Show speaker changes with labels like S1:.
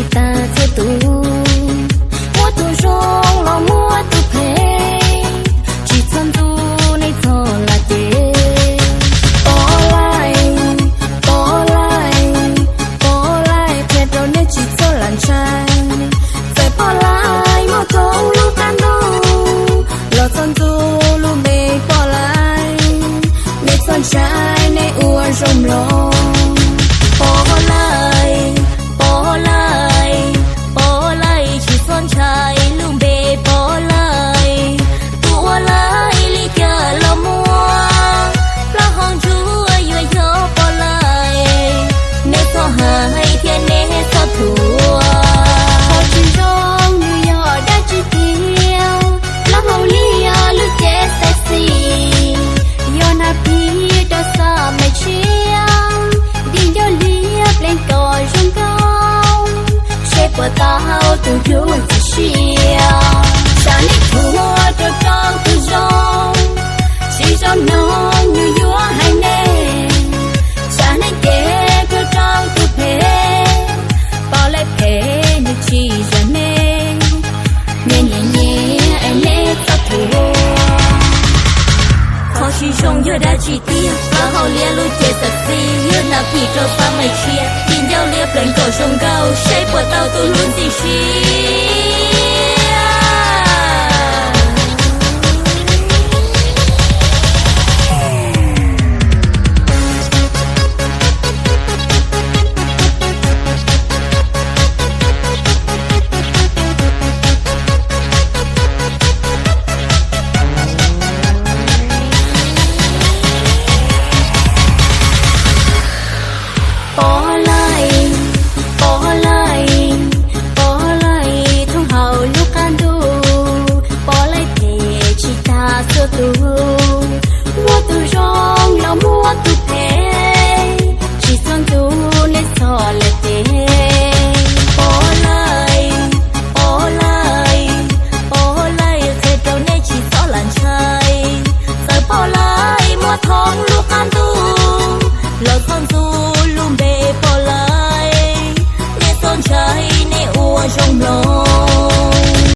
S1: kita satu tao tu thua cho tao tự do, chỉ cho nó như gió hai nè sa ni kể cho tao tự phê bao lại phê như chỉ cho nè nhẹ nhẹ nhẹ em nè tao thua khó chỉ trong giờ đã chỉ tiêu và hậu lia chết thật gì như nào kỳ trâu pha mày chia tin sông tôi luôn